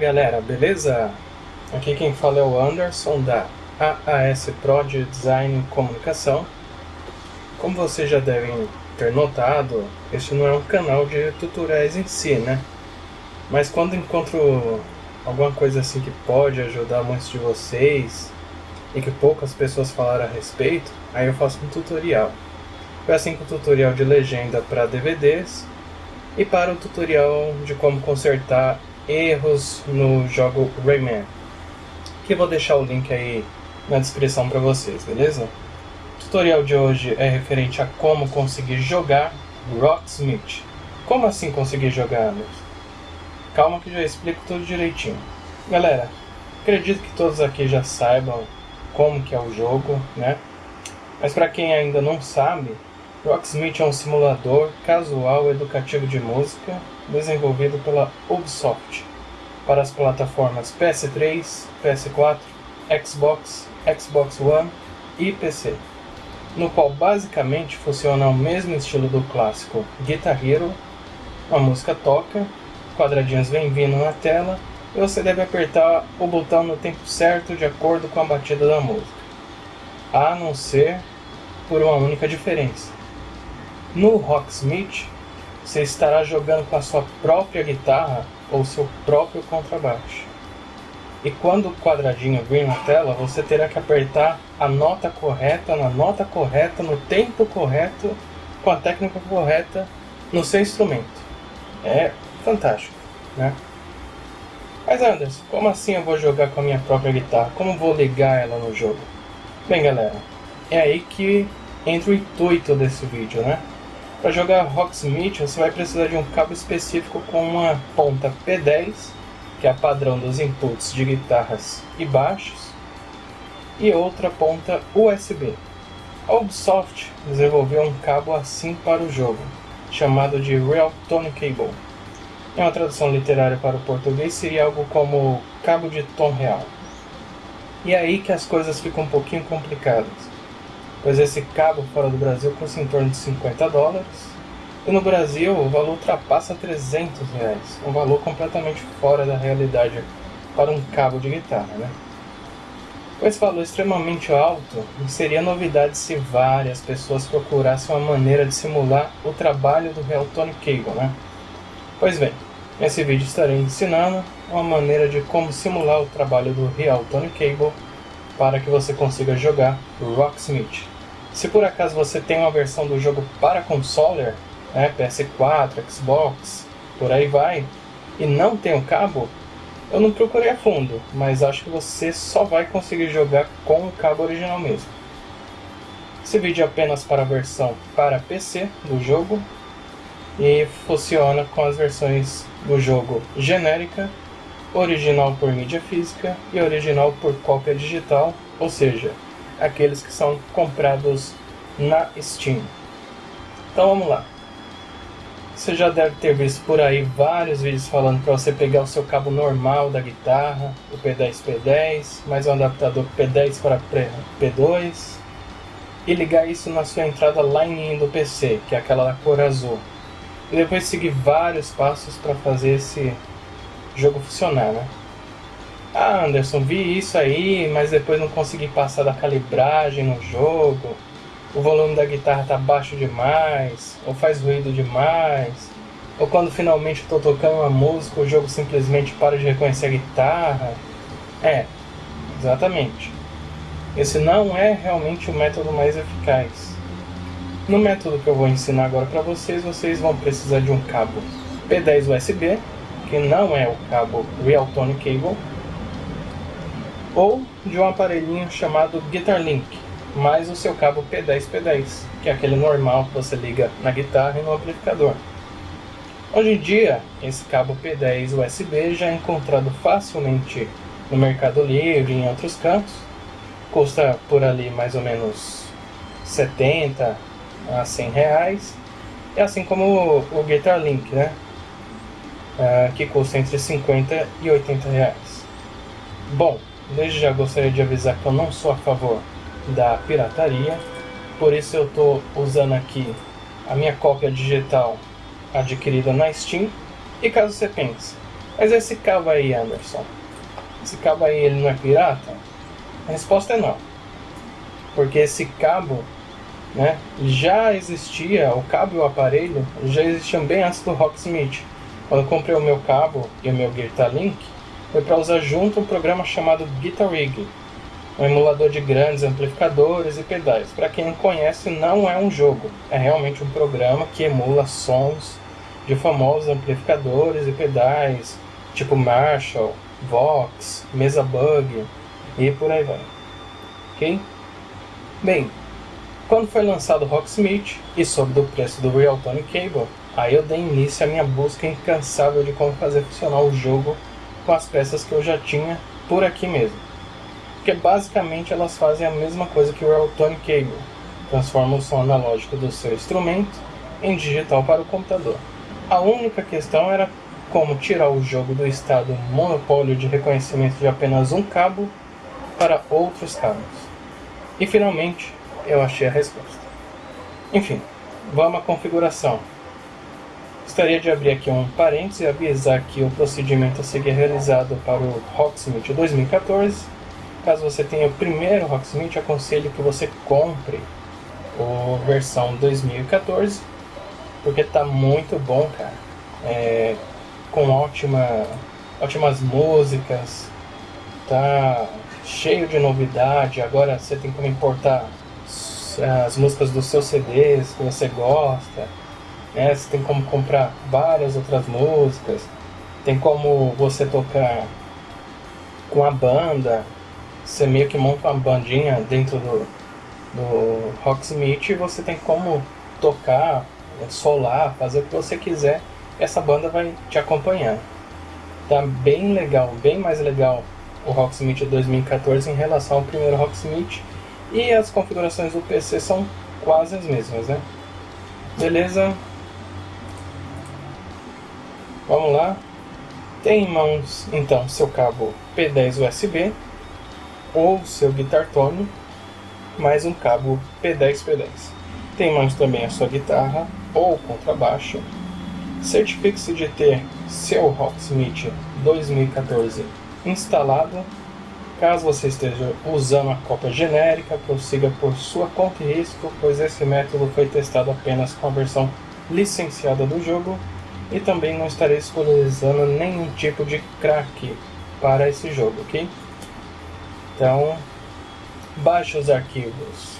galera, beleza? Aqui quem fala é o Anderson da AAS Pro de Design e Comunicação. Como vocês já devem ter notado, este não é um canal de tutoriais em si, né? Mas quando encontro alguma coisa assim que pode ajudar muitos de vocês e que poucas pessoas falaram a respeito, aí eu faço um tutorial. Foi assim com o tutorial de legenda para DVDs e para o tutorial de como consertar erros no jogo Rayman. Que vou deixar o link aí na descrição para vocês, beleza? O tutorial de hoje é referente a como conseguir jogar Rocksmith. Como assim conseguir jogar, Anderson? Calma que já explico tudo direitinho. Galera, acredito que todos aqui já saibam como que é o jogo, né? Mas para quem ainda não sabe, Rocksmith é um simulador casual educativo de música desenvolvido pela Ubisoft para as plataformas PS3, PS4, Xbox, Xbox One e PC, no qual basicamente funciona ao mesmo estilo do clássico Guitar Hero, a música toca, quadradinhos vem vindo na tela e você deve apertar o botão no tempo certo de acordo com a batida da música, a não ser por uma única diferença. No Rocksmith, você estará jogando com a sua própria guitarra ou seu próprio contrabaixo. E quando o quadradinho vir na tela, você terá que apertar a nota correta, na nota correta, no tempo correto, com a técnica correta no seu instrumento. É fantástico, né? Mas Anderson, como assim eu vou jogar com a minha própria guitarra? Como vou ligar ela no jogo? Bem galera, é aí que entra o intuito desse vídeo, né? Para jogar Rocksmith, você vai precisar de um cabo específico com uma ponta P10, que é a padrão dos inputs de guitarras e baixos, e outra ponta USB. A Ubisoft desenvolveu um cabo assim para o jogo, chamado de Real Tone Cable. Em uma tradução literária para o português seria algo como cabo de tom real. E é aí que as coisas ficam um pouquinho complicadas pois esse cabo fora do Brasil custa em torno de 50 dólares, e no Brasil o valor ultrapassa 300 reais, um valor completamente fora da realidade para um cabo de guitarra. Né? Com esse valor extremamente alto, seria novidade se várias pessoas procurassem uma maneira de simular o trabalho do Real Tone Cable. Né? Pois bem, nesse vídeo estarei ensinando uma maneira de como simular o trabalho do Real Tone Cable para que você consiga jogar Rocksmith. Se por acaso você tem uma versão do jogo para console, né, PS4, Xbox, por aí vai, e não tem o cabo, eu não procurei a fundo, mas acho que você só vai conseguir jogar com o cabo original mesmo. Esse vídeo é apenas para a versão para PC do jogo e funciona com as versões do jogo genérica original por mídia física e original por cópia digital, ou seja, aqueles que são comprados na Steam. Então vamos lá. Você já deve ter visto por aí vários vídeos falando para você pegar o seu cabo normal da guitarra, o P10P10, mais um adaptador P10 para P2 e ligar isso na sua entrada Line-In do PC, que é aquela da cor azul. E depois seguir vários passos para fazer esse jogo funcionar, né? Ah, Anderson, vi isso aí, mas depois não consegui passar da calibragem no jogo. O volume da guitarra tá baixo demais, ou faz ruído demais. Ou quando finalmente estou tocando uma música, o jogo simplesmente para de reconhecer a guitarra. É, exatamente. Esse não é realmente o método mais eficaz. No método que eu vou ensinar agora para vocês, vocês vão precisar de um cabo P10 USB que não é o cabo Real Tone Cable, ou de um aparelhinho chamado Guitar Link, mais o seu cabo P10P10, que é aquele normal que você liga na guitarra e no amplificador. Hoje em dia, esse cabo P10 USB já é encontrado facilmente no Mercado Livre e em outros cantos. Custa por ali mais ou menos 70 a 100 reais. É assim como o Guitar Link, né? uh, que custa entre 50 e 80 reais. Bom, desde já gostaria de avisar que eu não sou a favor da pirataria, por isso eu estou usando aqui a minha cópia digital adquirida na Steam. E caso você pense, Mas esse cabo aí, Anderson, esse cabo aí ele não é pirata? A resposta é não. Porque esse cabo né, já existia, o cabo e o aparelho já existiam bem antes do Rocksmith. Quando eu comprei o meu cabo e o meu Guitar Link, foi para usar junto um programa chamado Guitar Rig, um emulador de grandes amplificadores e pedais. Para quem não conhece, não é um jogo, é realmente um programa que emula sons de famosos amplificadores e pedais, tipo Marshall, Vox, Mesa Bug e por aí vai. Ok? Bem, quando foi lançado o Rocksmith e soube do preço do Real Tone Cable, aí eu dei início à minha busca incansável de como fazer funcionar o jogo com as peças que eu já tinha por aqui mesmo. Porque basicamente elas fazem a mesma coisa que o Real Tone Cable, transformam o som analógico do seu instrumento em digital para o computador. A única questão era como tirar o jogo do estado monopólio de reconhecimento de apenas um cabo para outros cabos. E finalmente eu achei a resposta. Enfim, vamos à configuração. Gostaria de abrir aqui um parênteses e avisar que o procedimento a seguir é realizado para o Rocksmith 2014. Caso você tenha o primeiro Rocksmith, aconselho que você compre a versão 2014, porque está muito bom, cara. É, com ótima, ótimas músicas, tá cheio de novidade. Agora você tem como importar as músicas dos seus CDs que você gosta, né? Você tem como comprar várias outras músicas, tem como você tocar com a banda, você meio que monta uma bandinha dentro do, do Rocksmith e você tem como tocar, solar, fazer o que você quiser, essa banda vai te acompanhando. Tá bem legal, bem mais legal o Rocksmith 2014 em relação ao primeiro Rocksmith e as configurações do PC são quase as mesmas, né? Beleza? Vamos lá. Tem em mãos, então, seu cabo P10 USB ou seu Guitar Tone, mais um cabo P10-P10. Tem em mãos também a sua guitarra ou contrabaixo. Certifique-se de ter seu Rocksmith 2014 instalado Caso você esteja usando a cópia genérica, prossiga por sua conta e risco, pois esse método foi testado apenas com a versão licenciada do jogo e também não estarei disponibilizando nenhum tipo de crack para esse jogo, ok? Então, baixe os arquivos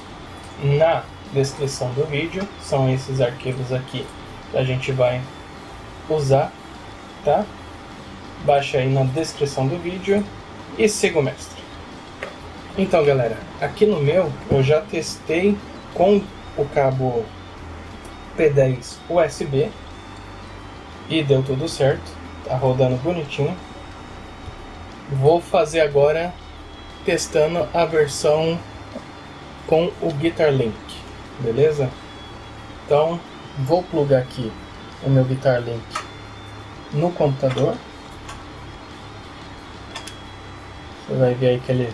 na descrição do vídeo, são esses arquivos aqui que a gente vai usar, tá? Baixe aí na descrição do vídeo e siga o mestre. Então galera, aqui no meu eu já testei com o cabo P10 USB e deu tudo certo, tá rodando bonitinho. Vou fazer agora testando a versão com o Guitar Link, beleza? Então vou plugar aqui o meu Guitar Link no computador. Você vai ver aí que ele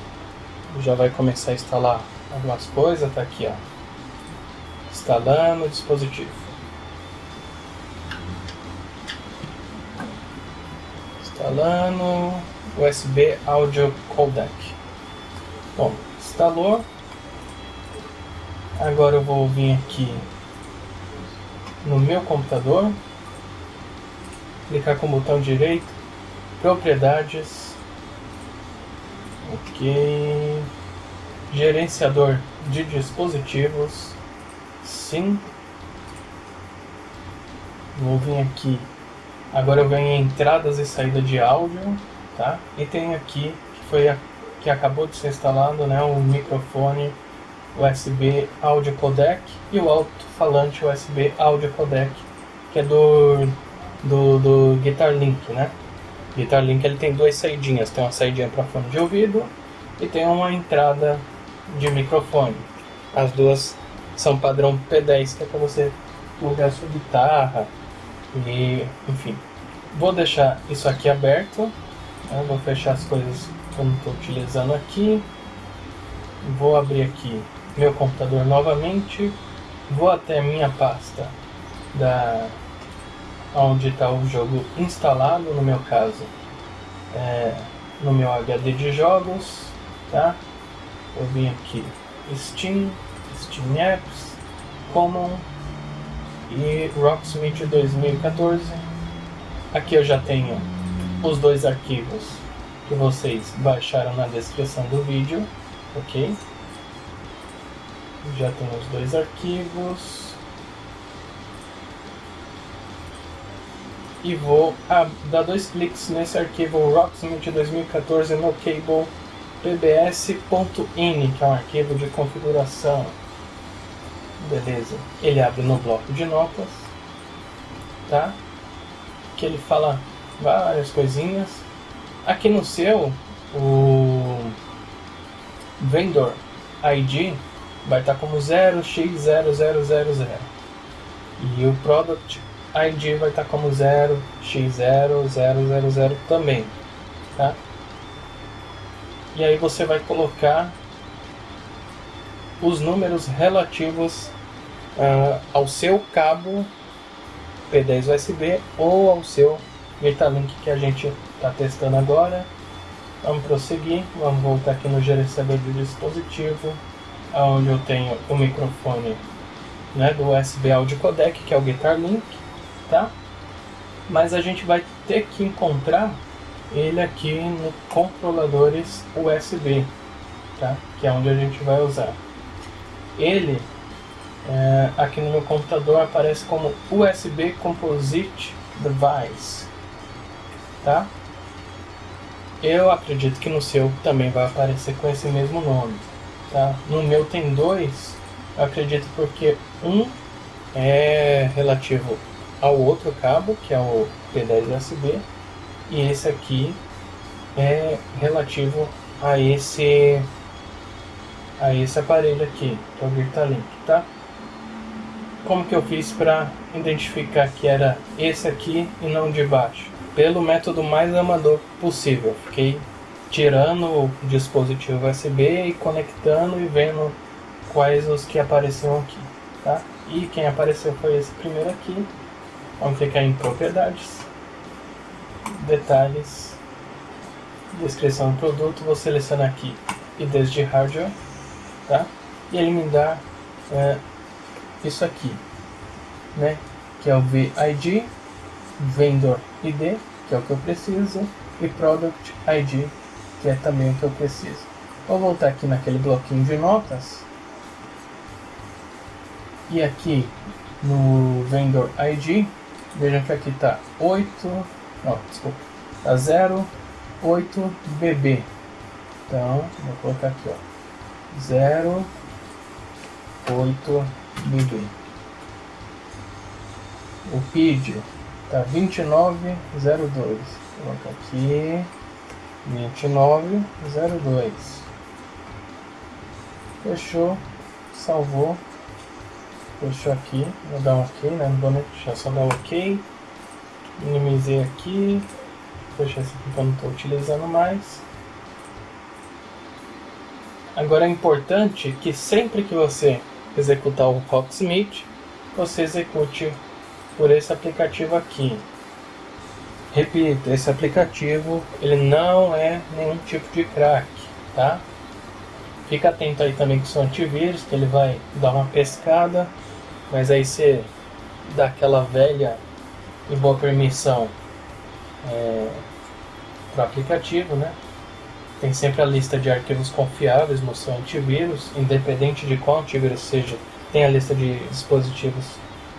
já vai começar a instalar algumas coisas, tá aqui ó. Instalando o dispositivo. Instalando USB Audio Codec. Bom, instalou. Agora eu vou vir aqui no meu computador, clicar com o botão direito, propriedades, Ok. Gerenciador de dispositivos. Sim. Vou vir aqui. Agora eu em entradas e saída de áudio, tá? E tem aqui que foi a, que acabou de ser instalado, né, o microfone USB Audio Codec e o alto-falante USB Audio Codec, que é do do, do Guitar Link, né? Guitar Link ele tem duas saidinhas, tem uma saidinha para fone de ouvido e tem uma entrada de microfone. As duas são padrão P10, que é para você plugar sua guitarra e enfim. Vou deixar isso aqui aberto, né? vou fechar as coisas que eu não estou utilizando aqui. Vou abrir aqui meu computador novamente, vou até minha pasta da onde está o jogo instalado, no meu caso é, no meu HD de jogos, tá? Eu vim aqui Steam, Steam Apps, Common e Rocksmith 2014. Aqui eu já tenho os dois arquivos que vocês baixaram na descrição do vídeo, ok? Já tenho os dois arquivos. E vou dar dois cliques nesse arquivo Rocksmith 2014 no cable pbs.ini, que é um arquivo de configuração. Beleza. Ele abre no bloco de notas, tá? Que ele fala várias coisinhas. Aqui no seu, o vendor ID vai estar como 0x0000 e o product ID vai estar como 0x0000 também, tá? E aí você vai colocar os números relativos uh, ao seu cabo P10 USB ou ao seu Metalink que a gente está testando agora. Vamos prosseguir, vamos voltar aqui no gerenciador de dispositivo, onde eu tenho o microfone né, do USB Audio Codec, que é o Guitar Link, tá? Mas a gente vai ter que encontrar ele aqui no controladores USB, tá? Que é onde a gente vai usar. Ele é, aqui no meu computador aparece como USB Composite Device, tá? Eu acredito que no seu também vai aparecer com esse mesmo nome, tá? No meu tem dois, eu acredito porque um é relativo ao outro cabo, que é o P10 USB, e esse aqui é relativo a esse a esse aparelho aqui, que é o Virtalink, tá? Como que eu fiz para identificar que era esse aqui e não de baixo? Pelo método mais amador possível. Fiquei tirando o dispositivo USB e conectando e vendo quais os que apareceram aqui, tá? E quem apareceu foi esse primeiro aqui. Vamos clicar em propriedades, detalhes, descrição do produto, vou selecionar aqui IDs de hardware, tá? E ele me dá é, isso aqui, né? Que é o VID, Vendor ID, que é o que eu preciso, e Product ID, que é também o que eu preciso. Vou voltar aqui naquele bloquinho de notas. E aqui no Vendor ID, vejam que aqui está 8 Ó, desculpa. Tá 08BB. Então, vou colocar aqui, ó. 08BB. O PID tá 2902. Vou colocar aqui 2902. Fechou, salvou. Fechou aqui, vou dar um OK, né? Não vou deixar só dar um OK minimizei aqui, deixar esse aqui que eu não estou utilizando mais. Agora é importante que sempre que você executar o Rocksmith, você execute por esse aplicativo aqui. Repito, esse aplicativo ele não é nenhum tipo de crack, tá? Fica atento aí também com o seu antivírus, que ele vai dar uma pescada, mas aí você dá aquela velha e boa permissão é, para o aplicativo, né? Tem sempre a lista de arquivos confiáveis no seu antivírus, independente de qual antivírus seja, tem a lista de dispositivos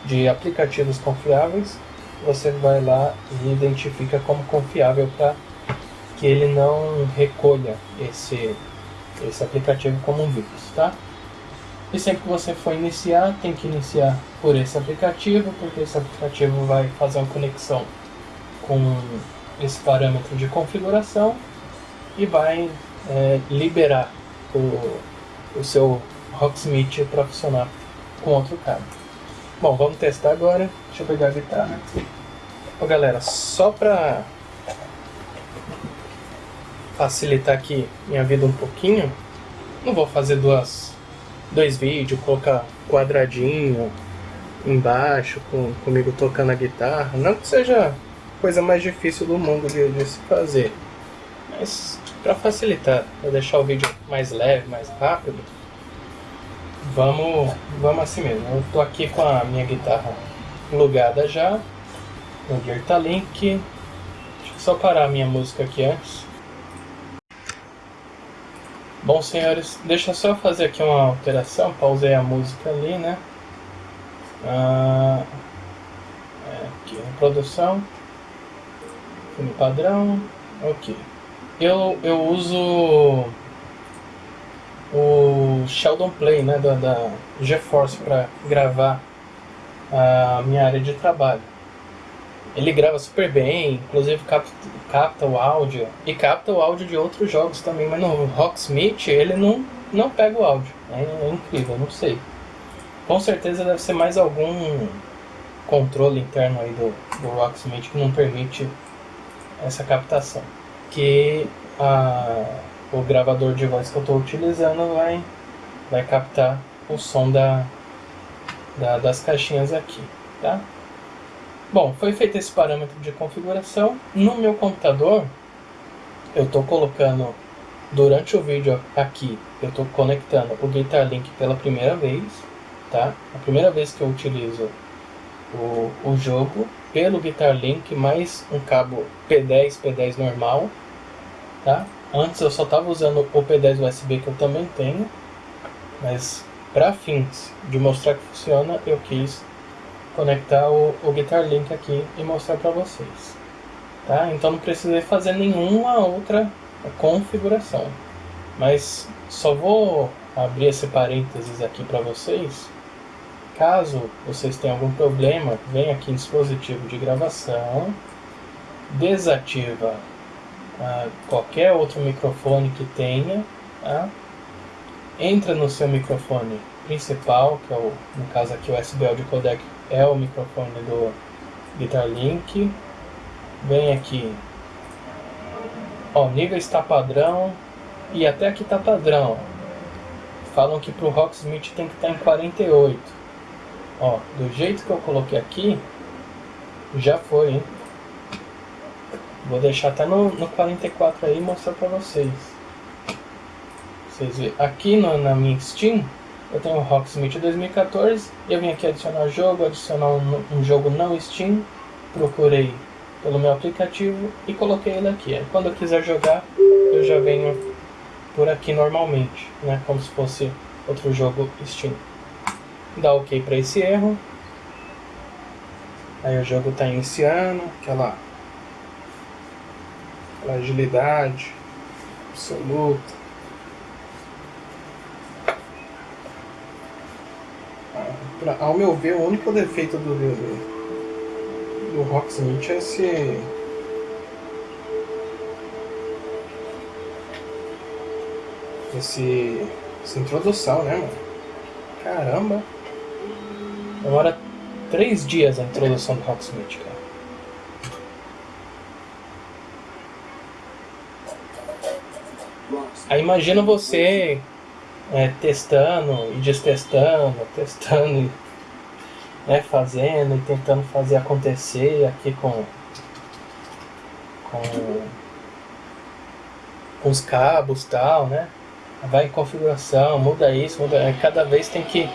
de aplicativos confiáveis. Você vai lá e identifica como confiável para que ele não recolha esse, esse aplicativo como um vírus, tá? E sempre que você for iniciar, tem que iniciar por esse aplicativo, porque esse aplicativo vai fazer uma conexão com esse parâmetro de configuração e vai é, liberar o, o seu Rocksmith para funcionar com outro cabo. Bom, vamos testar agora. Deixa eu pegar a guitarra. Ô, galera, só para facilitar aqui minha vida um pouquinho, não vou fazer duas dois vídeos, colocar quadradinho embaixo, com, comigo tocando a guitarra. Não que seja coisa mais difícil do mundo de, de se fazer. Mas para facilitar, para deixar o vídeo mais leve, mais rápido, vamos, vamos assim mesmo. Eu tô aqui com a minha guitarra plugada já no Guitarlink. Deixa eu só parar a minha música aqui antes. Bom, senhores, deixa só fazer aqui uma alteração. Pausei a música ali, né? Ah, é, aqui, produção. Filme padrão. Ok. Eu, eu uso o Sheldon Play, né, da, da GeForce para gravar a minha área de trabalho. Ele grava super bem, inclusive capta, capta o áudio e capta o áudio de outros jogos também, mas no Rocksmith ele não, não pega o áudio. É, é incrível, não sei. Com certeza deve ser mais algum controle interno aí do, do Rocksmith que não permite essa captação. Que a, o gravador de voz que eu estou utilizando vai, vai captar o som da, da, das caixinhas aqui, tá? Bom, foi feito esse parâmetro de configuração. No meu computador, eu estou colocando, durante o vídeo aqui, eu estou conectando o Guitar Link pela primeira vez, tá? A primeira vez que eu utilizo o, o jogo pelo Guitar Link mais um cabo P10, P10 normal, tá? Antes eu só estava usando o P10 USB que eu também tenho, mas para fins de mostrar que funciona, eu quis conectar o, o Guitar Link aqui e mostrar para vocês. Tá? Então não precisei fazer nenhuma outra configuração. Mas só vou abrir esse parênteses aqui para vocês. Caso vocês tenham algum problema, vem aqui em dispositivo de gravação, desativa ah, qualquer outro microfone que tenha, tá? entra no seu microfone principal, que é o, no caso aqui o USB Audio Codec é o microfone do Guitar Link. Vem aqui. Ó, nível está padrão e até aqui está padrão. Falam que para o Rocksmith tem que estar tá em 48. Ó, do jeito que eu coloquei aqui, já foi, hein? Vou deixar até no, no 44 aí e mostrar para vocês. Vocês verem. Aqui no, na minha Steam, eu tenho o Rocksmith 2014, eu vim aqui adicionar jogo, adicionar um, um, jogo não Steam, procurei pelo meu aplicativo e coloquei ele aqui. Aí, quando eu quiser jogar, eu já venho por aqui normalmente, né, como se fosse outro jogo Steam. Dá OK para esse erro. Aí o jogo está iniciando, aquela, agilidade absoluta. pra, ao meu ver, o único defeito do, do, do é esse. Esse. Essa introdução, né, mano? Caramba! Demora três dias a introdução do Rocksmith, cara. Aí imagina você é, testando e destestando, testando e né, fazendo e tentando fazer acontecer aqui com, com, com os cabos tal, né? Vai em configuração, muda isso, muda. Cada vez tem que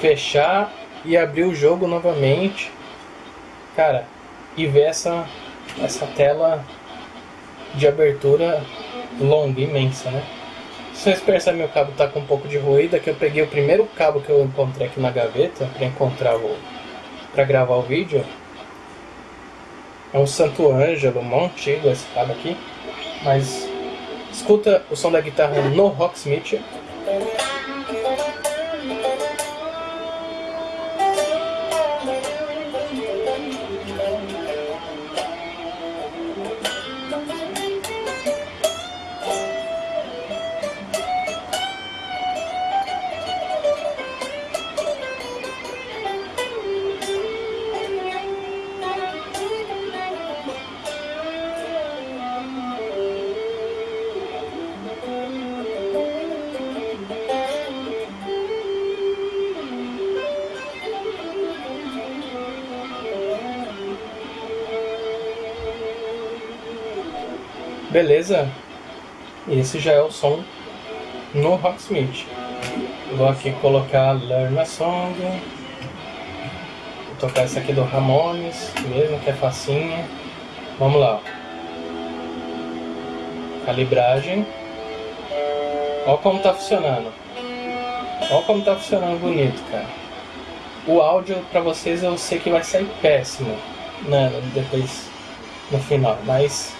fechar e abrir o jogo novamente. Cara, e ver essa, essa tela de abertura longa, imensa, né? Vocês percebem o cabo está com um pouco de ruído, é que eu peguei o primeiro cabo que eu encontrei aqui na gaveta para encontrar o para gravar o vídeo. É um Santo Ângelo, mó antigo esse cabo aqui, mas escuta o som da guitarra no Rocksmith. Beleza? Esse já é o som no Rocksmith. Vou aqui colocar Learn a Song. Vou tocar essa aqui do Ramones, mesmo que é facinha. Vamos lá. Calibragem. Olha como tá funcionando. Olha como tá funcionando bonito, cara. O áudio pra vocês eu sei que vai sair péssimo, né? Depois no final, mas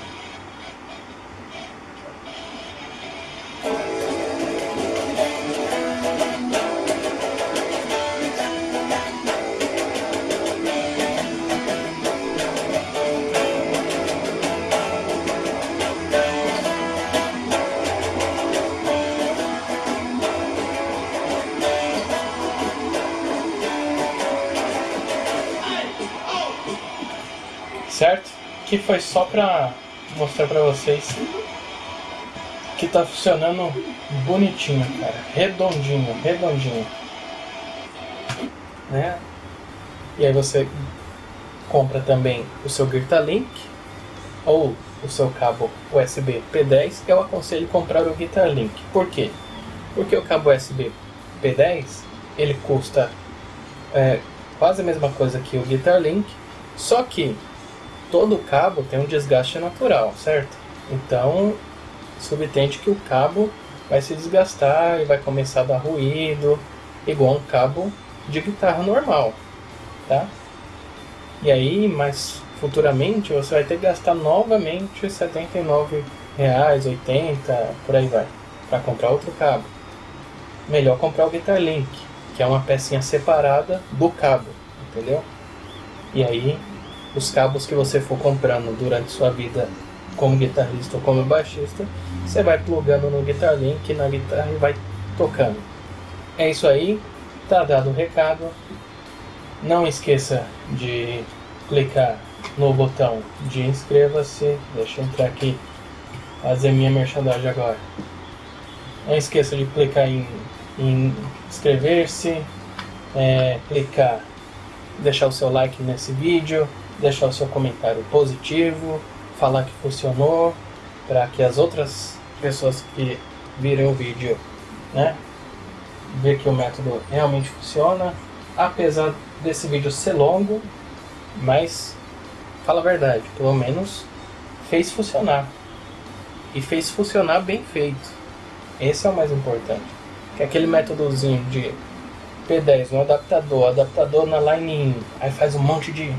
Que foi só pra mostrar pra vocês que tá funcionando bonitinho, cara. Redondinho, redondinho. Né? E aí você compra também o seu Link ou o seu cabo USB P10. Eu aconselho comprar o Link. Por quê? Porque o cabo USB P10 ele custa é, quase a mesma coisa que o Link, só que todo cabo tem um desgaste natural, certo? Então, subtende que o cabo vai se desgastar e vai começar a dar ruído, igual um cabo de guitarra normal, tá? E aí, mais futuramente, você vai ter que gastar novamente R$ 79,00, 80, por aí vai, para comprar outro cabo. Melhor comprar o Guitar Link, que é uma pecinha separada do cabo, entendeu? E aí os cabos que você for comprando durante sua vida como guitarrista ou como baixista, você vai plugando no Guitar Link na guitarra e vai tocando. É isso aí, tá dado o recado. Não esqueça de clicar no botão de inscreva-se. Deixa eu entrar aqui, fazer minha merchandising agora. Não esqueça de clicar em, em inscrever-se, é, clicar, deixar o seu like nesse vídeo, deixar o seu comentário positivo, falar que funcionou, para que as outras pessoas que virem o vídeo, né, ver que o método realmente funciona, apesar desse vídeo ser longo, mas fala a verdade, pelo menos fez funcionar. E fez funcionar bem feito. Esse é o mais importante. Que aquele métodozinho de P10 no adaptador, adaptador na line in, aí faz um monte de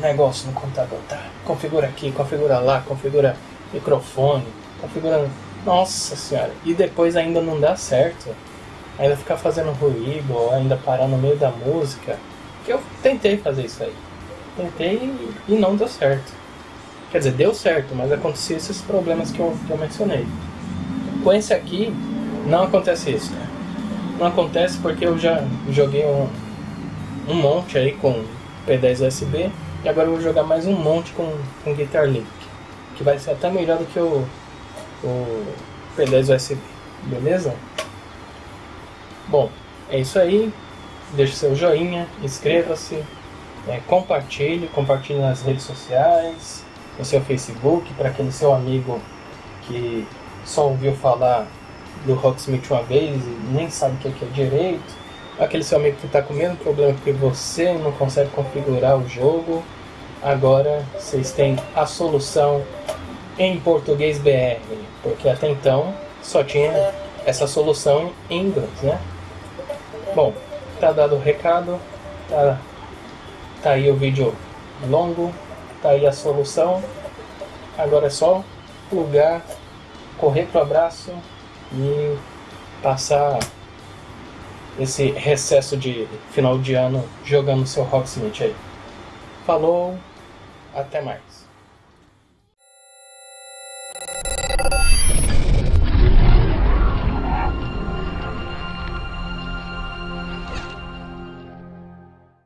negócio no computador, tá? Configura aqui, configura lá, configura microfone, configura. Nossa senhora! E depois ainda não dá certo. Ainda ficar fazendo ruído, ou ainda parar no meio da música. Que eu tentei fazer isso aí. Tentei e não deu certo. Quer dizer, deu certo, mas aconteceu esses problemas que eu, que eu mencionei. Com esse aqui, não acontece isso, cara não acontece porque eu já joguei um, um monte aí com P10 USB e agora eu vou jogar mais um monte com, com Guitar Link, que vai ser até melhor do que o, o P10 USB, beleza? Bom, é isso aí, deixe seu joinha, inscreva-se, é, compartilhe, compartilhe nas redes sociais, no seu Facebook, para aquele seu amigo que só ouviu falar do Rocksmith uma vez e nem sabe o que é direito, aquele seu amigo que está com o mesmo problema que você não consegue configurar o jogo, agora vocês têm a solução em português BR, porque até então só tinha essa solução em inglês, né? Bom, tá dado o recado, tá, tá aí o vídeo longo, tá aí a solução, agora é só plugar, correr pro abraço e passar esse recesso de final de ano jogando seu Rocksmith aí. Falou, até mais.